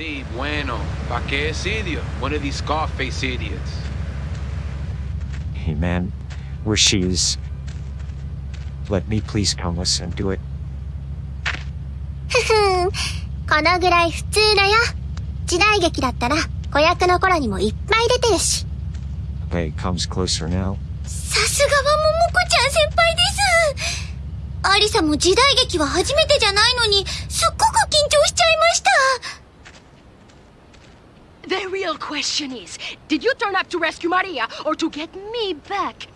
Sí, bueno. ¿Pa qué es idiot? One of these Scarface idiots. Hey man, where she is. Let me please come listen to it. このぐらい普通だよ。時代劇だったら子役の頃にもいっぱい出てるし。Okay, comes closer now. さすがは桃子ちゃん先輩です。アリサも時代劇は初めてじゃない question is, did you turn up to rescue Maria or to get me back?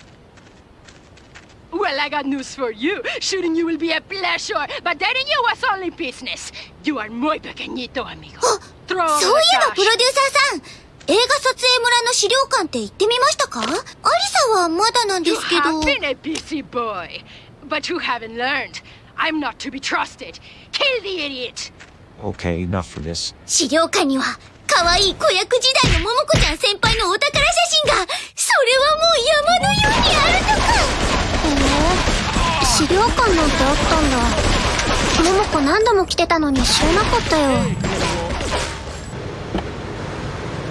Well, I got news for you. Shooting you will be a pleasure, but dating you was only business. You are muy pequeñito, amigo. Throw そうい over え the ばプロデュー cash. サーさん、映画撮影村の資料館って行ってみましたかアリサはまだなんで You すけど。 have been a busy boy, but you haven't learned. I'm not to be trusted. Kill the idiot. Okay, enough for this. 資料館には、 可愛い子役時代の桃子ちゃん先輩のお宝写真が、それはもう山のようにあるとかへえ、資料館なんてあったんだ。桃子何度も来てたのに知らなかったよ。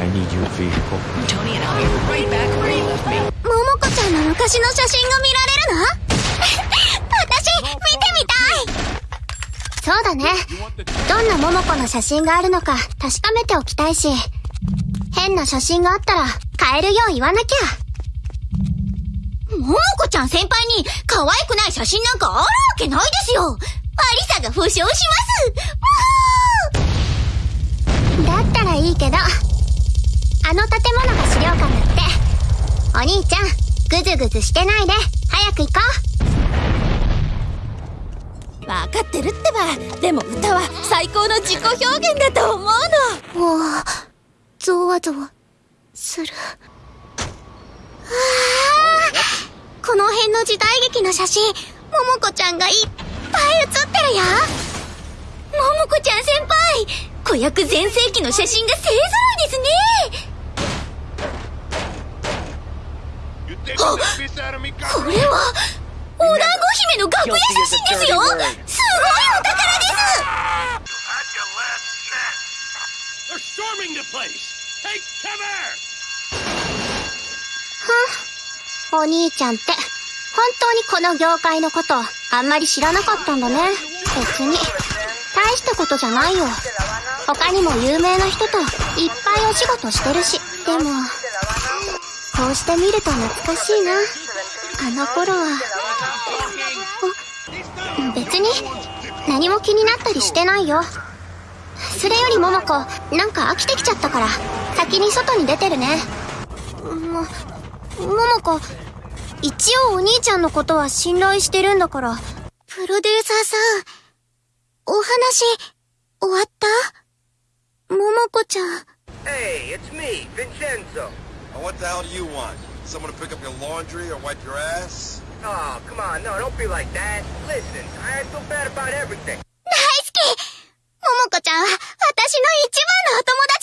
I need your vehicle. Tony and I'll be right back where you left me. 桃子ちゃんの昔の写真が見られるの？そうだね。どんな桃子の写真があるのか確かめておきたいし、変な写真があったら変えるよう言わなきゃ。桃子ちゃん先輩に可愛くない写真なんかあるわけないですよアリサが保証しますだったらいいけど、あの建物が資料館だって。お兄ちゃん、ぐずぐずしてないで、早ばでも歌は最高の自己表現だと思うの。う。もう、ゾワゾワ、する。ああこの辺の時代劇の写真、桃子ちゃんがいっぱい写ってるよ。桃子ちゃん先輩子役全盛期の写真が勢揃いですね。me, これは、お団子姫の楽屋写真ですよ。すごいお宝です At your last chance. They're storming the place. Take cover. お兄ちゃんって、本当にこの業界のこと、あんまり知らなかったんだね。別に。大したことじゃないよ。他にも有名な人といっぱいお仕事してるし。でも、こうして見ると懐かしいな。あの頃は。お別に、何も気になったりしてないよ。それより桃子、なんか飽きてきちゃったから、先に外に出てるね。も、桃子、一応お兄ちゃんのことは信頼してるんだから。プロデューサーさん、お話、終わった？桃子ちゃん。Hey, it's me, Vincenzo. What the hell do you want? Someone to pick up your laundry or wipe your ass? Oh, come on, no, don't be like that. Listen, I feel bad about everything. 大好き桃子ちゃんは私の一番のお友達